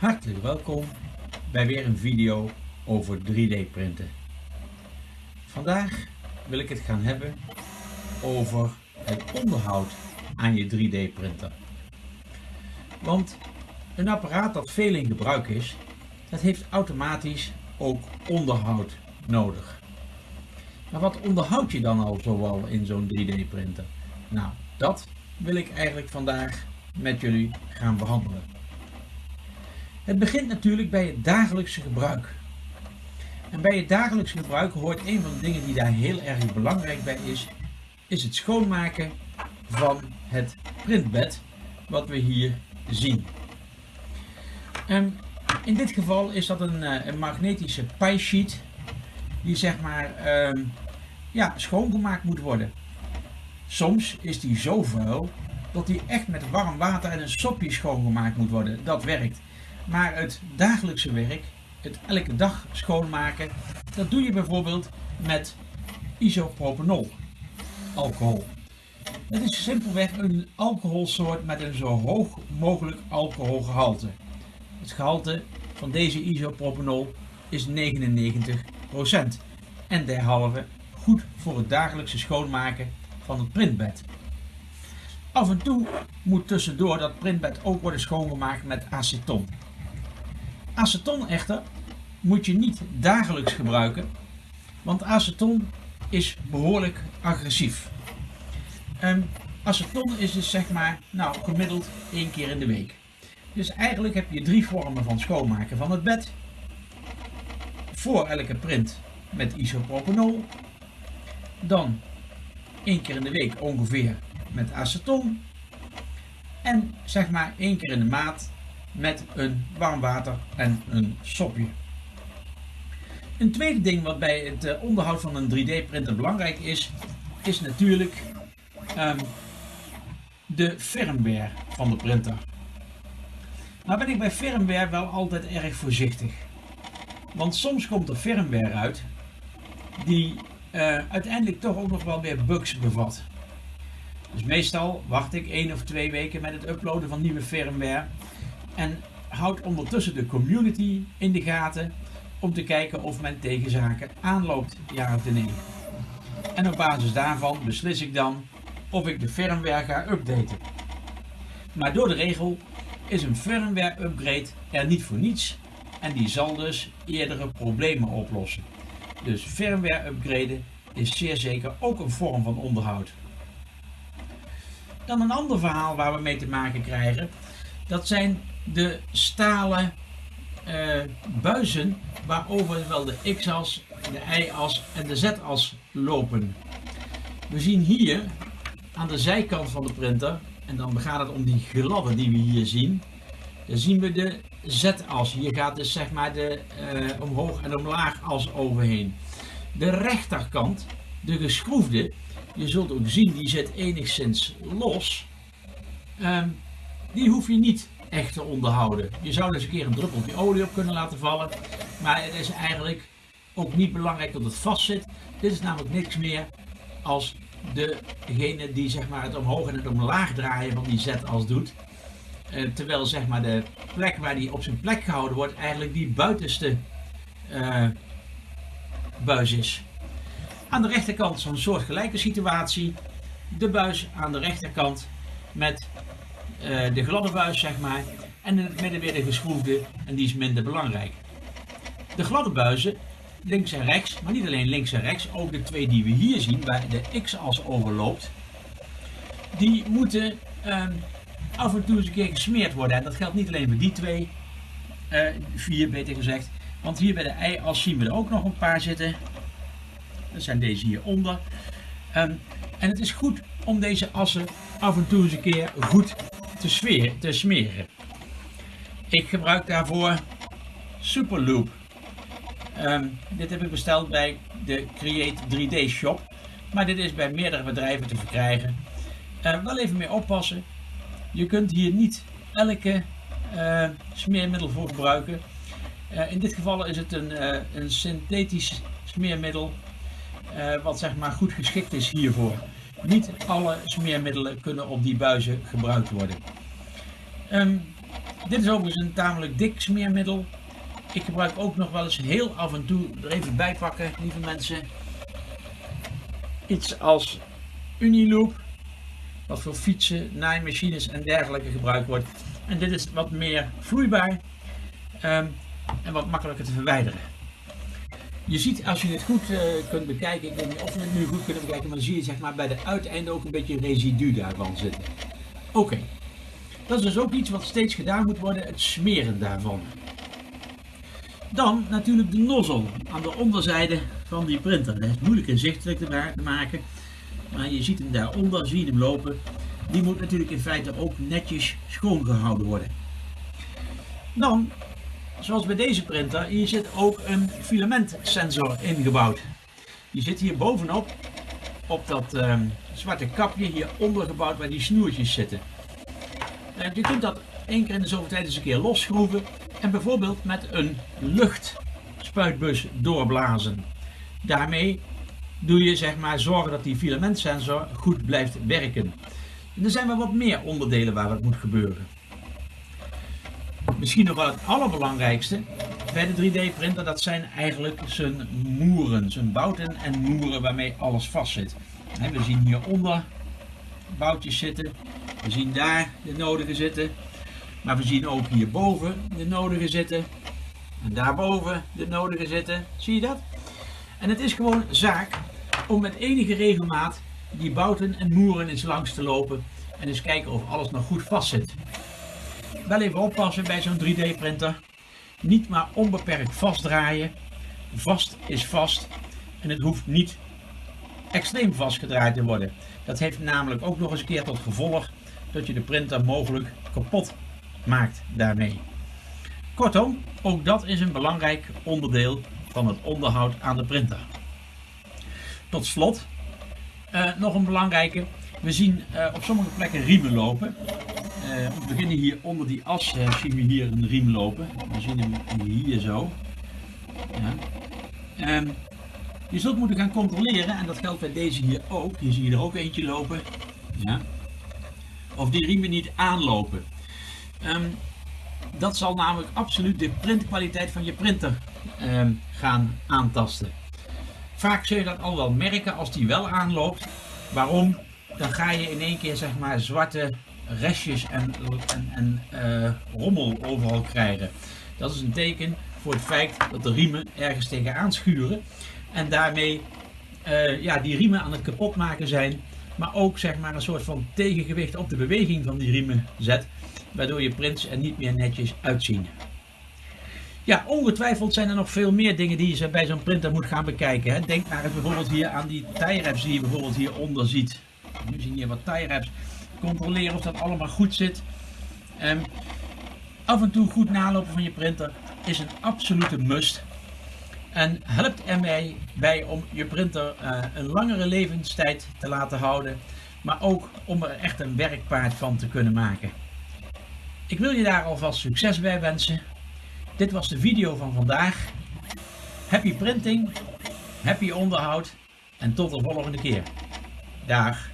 Hartelijk welkom bij weer een video over 3D printen. Vandaag wil ik het gaan hebben over het onderhoud aan je 3D printer. Want een apparaat dat veel in gebruik is, dat heeft automatisch ook onderhoud nodig. Maar wat onderhoud je dan al zoal in zo'n 3D printer? Nou, dat wil ik eigenlijk vandaag met jullie gaan behandelen. Het begint natuurlijk bij het dagelijkse gebruik. En bij het dagelijkse gebruik hoort een van de dingen die daar heel erg belangrijk bij is, is het schoonmaken van het printbed wat we hier zien. En in dit geval is dat een, eh, een magnetische pie sheet die zeg maar uh, ja, schoongemaakt moet worden. Soms is die zo vuil dat die echt met warm water en een sopje schoongemaakt moet worden. Dat werkt. Maar het dagelijkse werk, het elke dag schoonmaken, dat doe je bijvoorbeeld met isopropanol, alcohol. Het is simpelweg een alcoholsoort met een zo hoog mogelijk alcoholgehalte. Het gehalte van deze isopropanol is 99% en derhalve goed voor het dagelijkse schoonmaken van het printbed. Af en toe moet tussendoor dat printbed ook worden schoongemaakt met aceton. Aceton echter moet je niet dagelijks gebruiken, want aceton is behoorlijk agressief. Um, aceton is dus zeg maar nou, gemiddeld één keer in de week. Dus eigenlijk heb je drie vormen van schoonmaken van het bed. Voor elke print met isopropanol. Dan één keer in de week ongeveer met aceton. En zeg maar één keer in de maand met een warm water en een sopje. Een tweede ding wat bij het eh, onderhoud van een 3D printer belangrijk is, is natuurlijk um, de firmware van de printer. Nou ben ik bij firmware wel altijd erg voorzichtig. Want soms komt er firmware uit die uh, uiteindelijk toch ook nog wel weer bugs bevat. Dus meestal wacht ik één of twee weken met het uploaden van nieuwe firmware en houd ondertussen de community in de gaten om te kijken of men tegen zaken aanloopt, ja of nee. En op basis daarvan beslis ik dan of ik de firmware ga updaten. Maar door de regel is een firmware upgrade er niet voor niets en die zal dus eerdere problemen oplossen. Dus firmware upgraden is zeer zeker ook een vorm van onderhoud. Dan een ander verhaal waar we mee te maken krijgen, dat zijn de stalen uh, buizen waarover wel de x-as, de y-as en de z-as lopen. We zien hier aan de zijkant van de printer, en dan gaat het om die gladden die we hier zien, dan zien we de z-as. Hier gaat dus zeg maar de uh, omhoog en omlaag as overheen. De rechterkant, de geschroefde, je zult ook zien die zit enigszins los. Um, die hoef je niet echt te onderhouden. Je zou dus een keer een druppeltje olie op kunnen laten vallen. Maar het is eigenlijk ook niet belangrijk dat het vast zit. Dit is namelijk niks meer als degene die zeg maar, het omhoog en het omlaag draaien van die zet als doet. Uh, terwijl zeg maar, de plek waar die op zijn plek gehouden wordt eigenlijk die buitenste uh, buis is. Aan de rechterkant zo'n soortgelijke situatie. De buis aan de rechterkant met uh, de gladde buis zeg maar. En in het midden weer de geschroefde en die is minder belangrijk. De gladde buizen, links en rechts, maar niet alleen links en rechts, ook de twee die we hier zien, waar de x-as overloopt, die moeten um, af en toe eens een keer gesmeerd worden. En dat geldt niet alleen voor die twee, uh, vier beter gezegd, want hier bij de y-as zien we er ook nog een paar zitten. Dat zijn deze hieronder. Um, en het is goed om deze assen af en toe eens een keer goed te, te smeren. Ik gebruik daarvoor Superloop. Um, dit heb ik besteld bij de Create 3D Shop. Maar dit is bij meerdere bedrijven te verkrijgen. Uh, wel even mee oppassen. Je kunt hier niet elke uh, smeermiddel voor gebruiken. Uh, in dit geval is het een, een synthetisch smeermiddel. wat zeg maar goed geschikt is hiervoor. Niet alle smeermiddelen kunnen op die buizen gebruikt worden. Um, Dit is overigens een tamelijk dik smeermiddel. Ik gebruik ook nog wel eens heel af en toe er even bij pakken, lieve mensen. Iets als Uniloop, wat voor fietsen, naaimachines en dergelijke gebruikt wordt. En dit is wat meer vloeibaar ehm, en wat makkelijker te verwijderen. Je ziet als je het goed uh, kunt bekijken, ik weet niet of we het nu goed kunnen bekijken, maar dan zie je zeg maar bij de uiteinden ook een beetje residu daarvan zitten. Oké, dat is dus ook iets wat steeds gedaan moet worden, het smeren daarvan. Dan natuurlijk de nozzel aan de onderzijde van die printer. Dat is moeilijk inzichtelijk te maken, maar je ziet hem daaronder, zie je hem lopen. Die moet natuurlijk in feite ook netjes schoongehouden worden. Dan, zoals bij deze printer, hier zit ook een filamentsensor ingebouwd. Die zit hier bovenop, op dat uh, zwarte kapje hieronder gebouwd waar die snoertjes zitten. Uh, je kunt dat één keer in de zoveel tijd eens een keer losschroeven en bijvoorbeeld met een luchtspuitbus doorblazen. Daarmee doe je zeg maar zorgen dat die filamentsensor goed blijft werken. En er zijn wel wat meer onderdelen waar het moet gebeuren. Misschien nog wel het allerbelangrijkste bij de 3D printer, dat zijn eigenlijk zijn moeren, zijn bouten en moeren waarmee alles vast zit. We zien hieronder boutjes zitten, we zien daar de nodige zitten, maar we zien ook hierboven de nodige zitten en daarboven de nodige zitten. Zie je dat? En het is gewoon zaak om met enige regelmaat die bouten en moeren eens langs te lopen en eens kijken of alles nog goed vast zit. Wel even oppassen bij zo'n 3D printer. Niet maar onbeperkt vastdraaien. Vast is vast en het hoeft niet extreem vastgedraaid te worden. Dat heeft namelijk ook nog eens een keer tot gevolg dat je de printer mogelijk kapot maakt daarmee. Kortom, ook dat is een belangrijk onderdeel van het onderhoud aan de printer. Tot slot, uh, nog een belangrijke. We zien uh, op sommige plekken riemen lopen. Uh, we beginnen hier onder die as, zien we hier een riem lopen. We zien hem hier zo. Ja. Um, je zult moeten gaan controleren, en dat geldt bij deze hier ook. Hier zie je er ook eentje lopen. Ja. Of die riemen niet aanlopen. Um, dat zal namelijk absoluut de printkwaliteit van je printer um, gaan aantasten. Vaak zul je dat al wel merken als die wel aanloopt. Waarom? Dan ga je in één keer zeg maar zwarte restjes en, en, en uh, rommel overal krijgen. Dat is een teken voor het feit dat de riemen ergens tegenaan schuren. En daarmee uh, ja, die riemen aan het kapot maken zijn. Maar ook zeg maar een soort van tegengewicht op de beweging van die riemen zet. Waardoor je prints er niet meer netjes uitzien. Ja, ongetwijfeld zijn er nog veel meer dingen die je bij zo'n printer moet gaan bekijken. Hè. Denk maar bijvoorbeeld hier aan die tie wraps die je bijvoorbeeld hieronder ziet. Nu zien hier wat tie wraps. Controleren of dat allemaal goed zit. Um, af en toe goed nalopen van je printer is een absolute must. En helpt ermee bij om je printer uh, een langere levenstijd te laten houden. Maar ook om er echt een werkpaard van te kunnen maken. Ik wil je daar alvast succes bij wensen. Dit was de video van vandaag. Happy printing, happy onderhoud en tot de volgende keer. Dag.